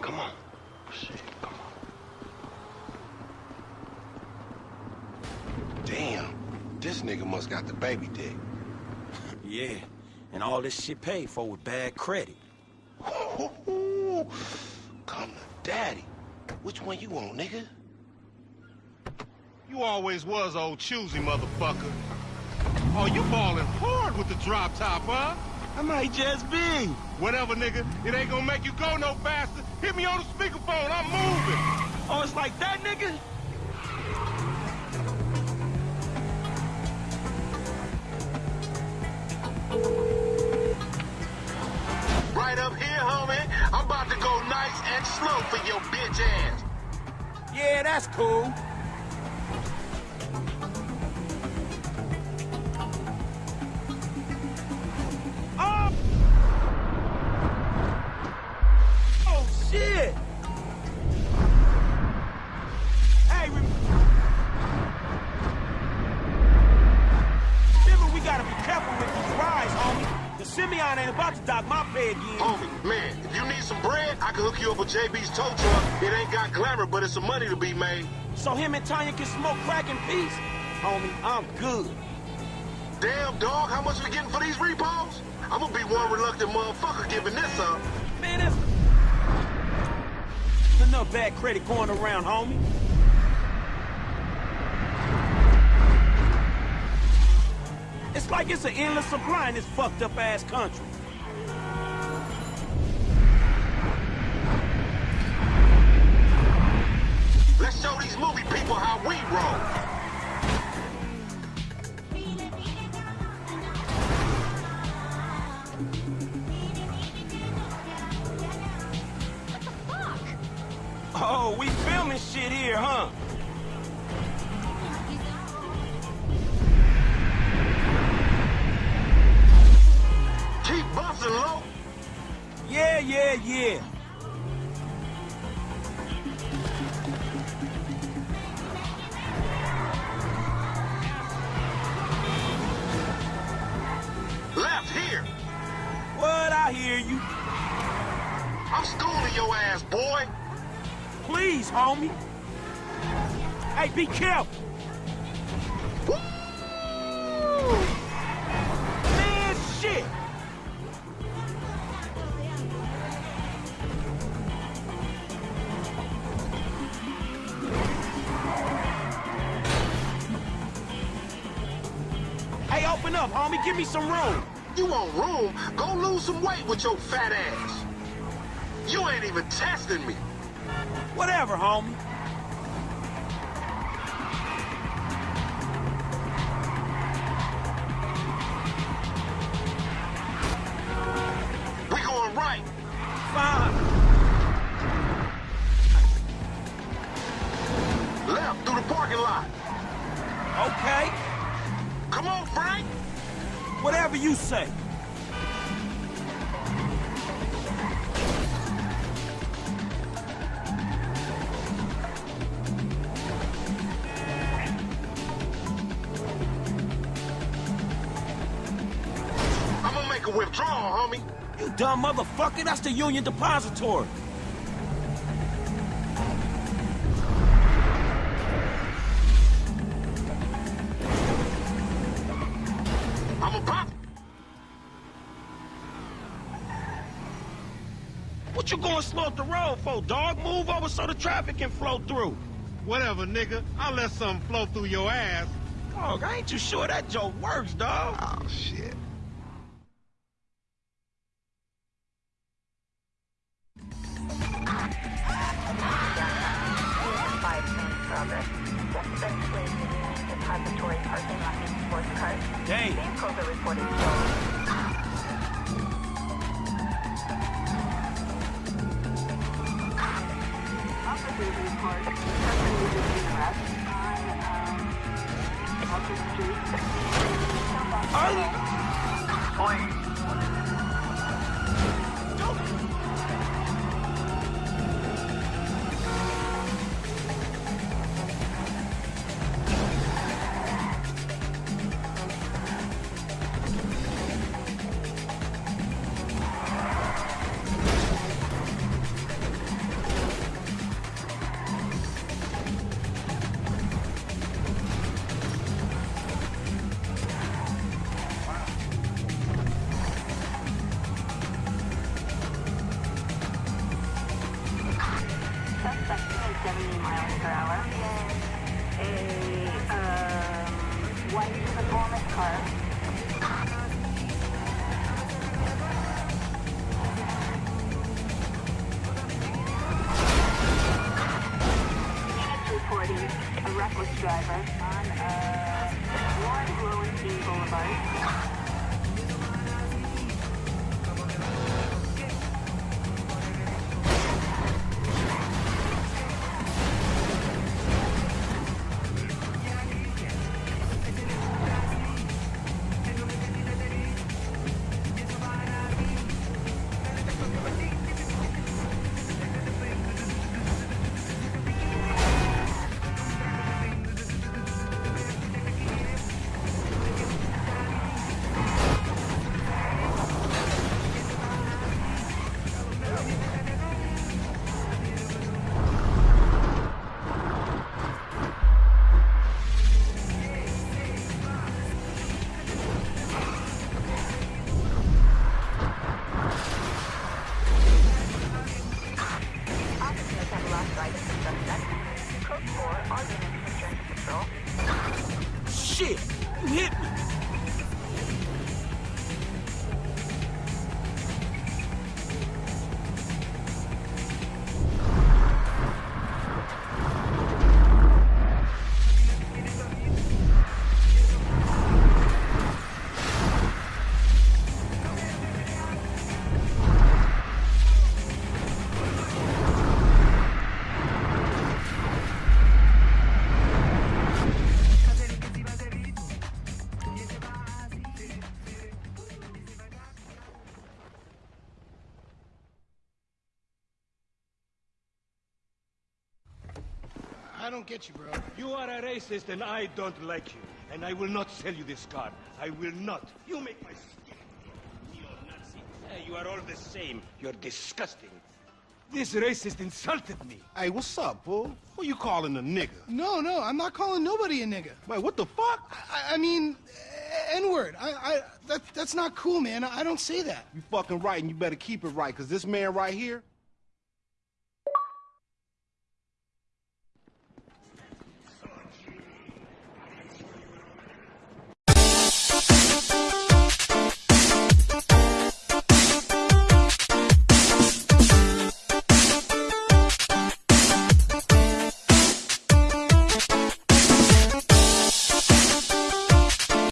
Come on. Oh, shit, come on. Damn, this nigga must got the baby dick. Yeah, and all this shit paid for with bad credit. Come to daddy. Which one you want, nigga? You always was old choosy, motherfucker. Oh, you balling hard with the drop top, huh? I might just be. Whatever, nigga. It ain't gonna make you go no faster. Hit me on the speakerphone. I'm moving. Oh, it's like that, nigga? Right up here, homie. I'm about to go nice and slow for your bitch ass. Yeah, that's cool. Simeon ain't about to dock my pay again. Homie, man, if you need some bread, I can hook you up with JB's tow truck. It ain't got glamour, but it's some money to be made. So him and Tonya can smoke crack in peace? Homie, I'm good. Damn, dog, how much we getting for these repos? I'm gonna be one reluctant motherfucker giving this up. Man, there's enough bad credit going around, homie. It's like it's an endless supply in this fucked up ass country. Let's show these movie people how we roll. What the fuck? Oh, we filming shit here, huh? Yeah, yeah, yeah. Left here. What? I hear you. I'm schooling your ass, boy. Please, homie. Hey, be careful. Up, homie. Give me some room. You want room? Go lose some weight with your fat ass. You ain't even testing me. Whatever, homie. Say. I'm gonna make a withdrawal, homie. You dumb motherfucker. That's the Union Depository. What you going slow up the road for, dog? Move over so the traffic can flow through. Whatever, nigga. I'll let something flow through your ass. Dog, I ain't too sure that joke works, dog. Oh, shit. Five train progress. Just eventually the Union Depository parking lot in sports cars. Damn. Vehicles are reported stolen. Officers A white performance car. Reporting a reckless driver on uh, Warren Rowan Boulevard. Shit! You hit me! I don't get you, bro. You are a racist and I don't like you. And I will not sell you this car. I will not. You make my skin. Neo-Nazi. Eh, you are all the same. You're disgusting. This racist insulted me. Hey, what's up, bro? Who you calling a nigga? No, no, I'm not calling nobody a nigga. Wait, what the fuck? I, I mean, N word. I, I, that, that's not cool, man. I don't say that. You fucking right, and you better keep it right, because this man right here,